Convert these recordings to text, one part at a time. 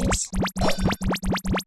ways.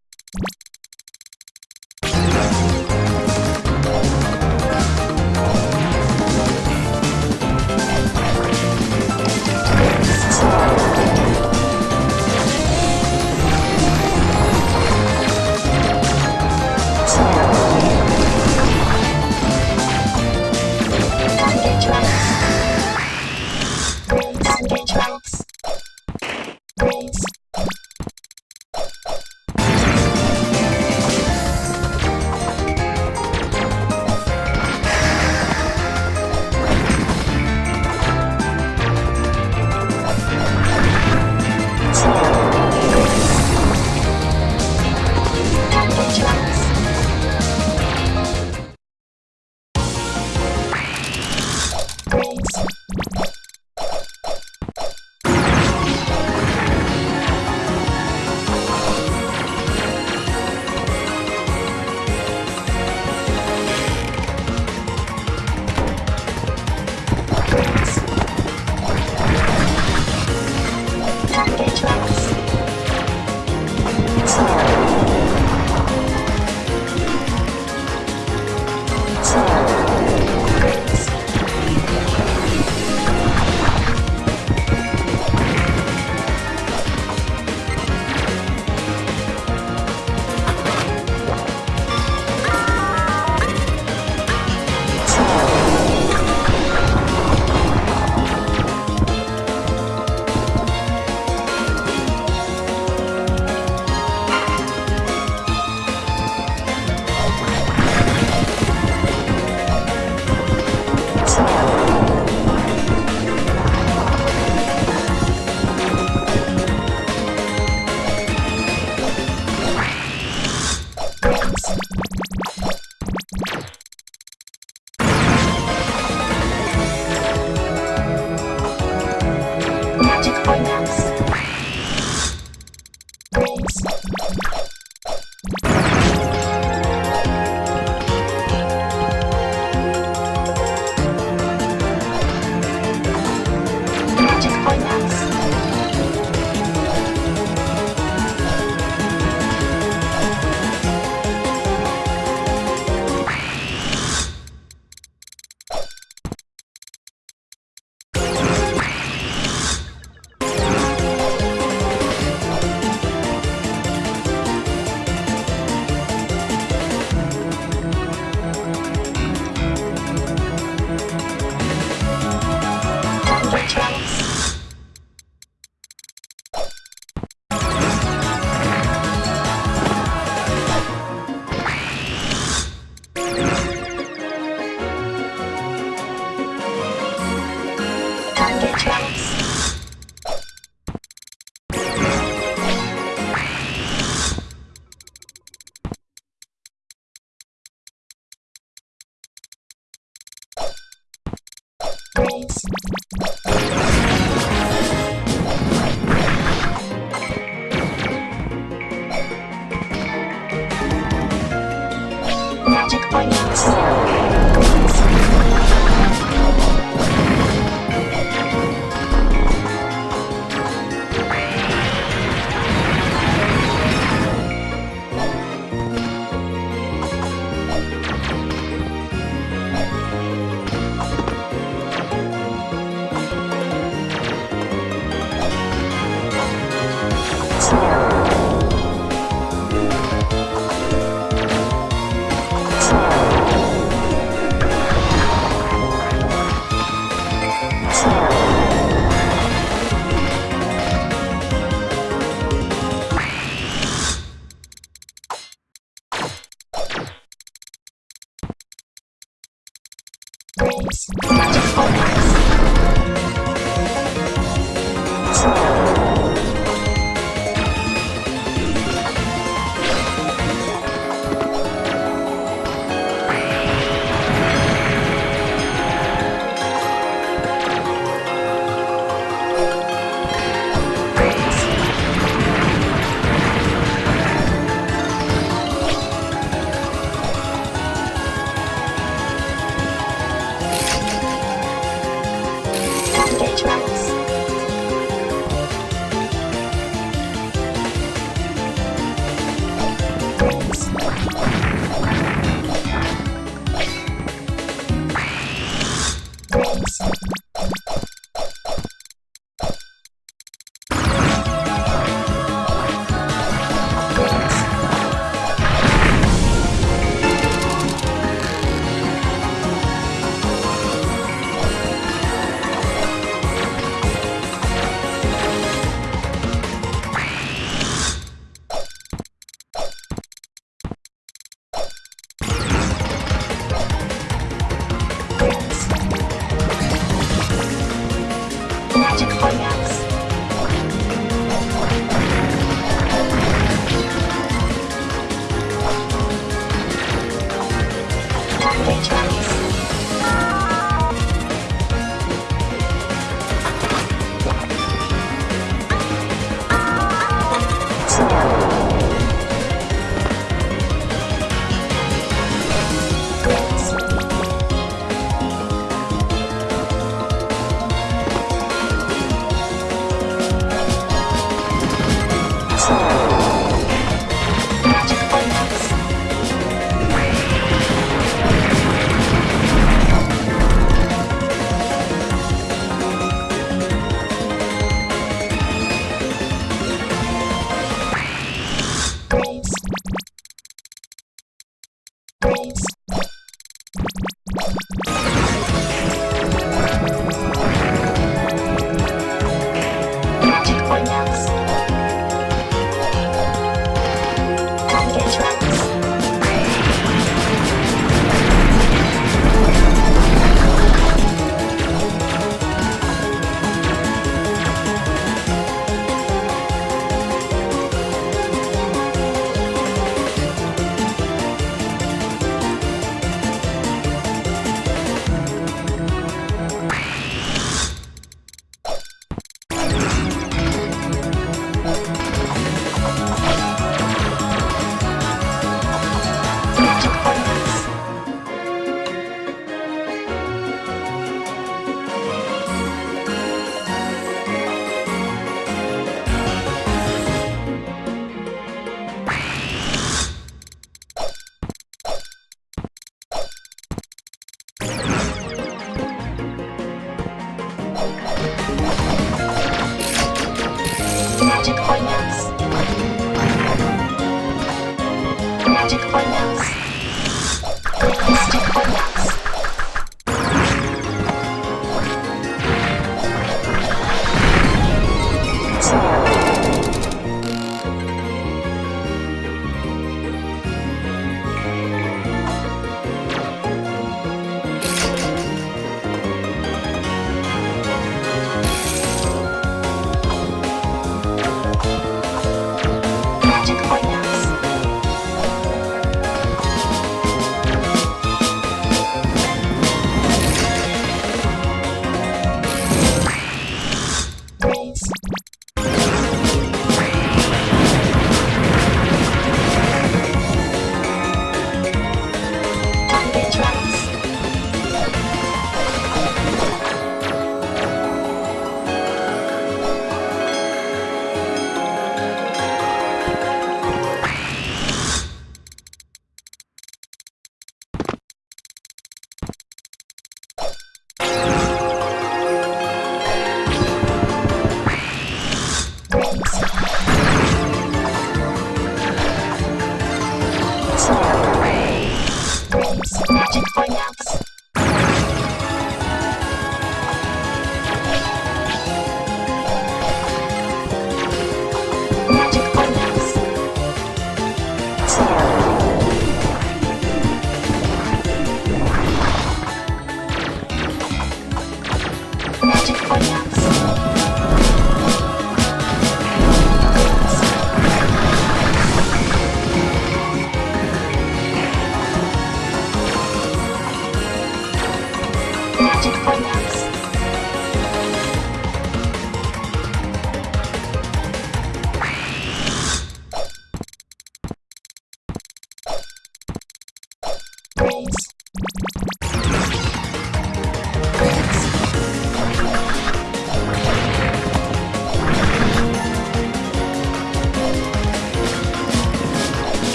Bye.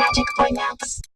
Magic Boy Max.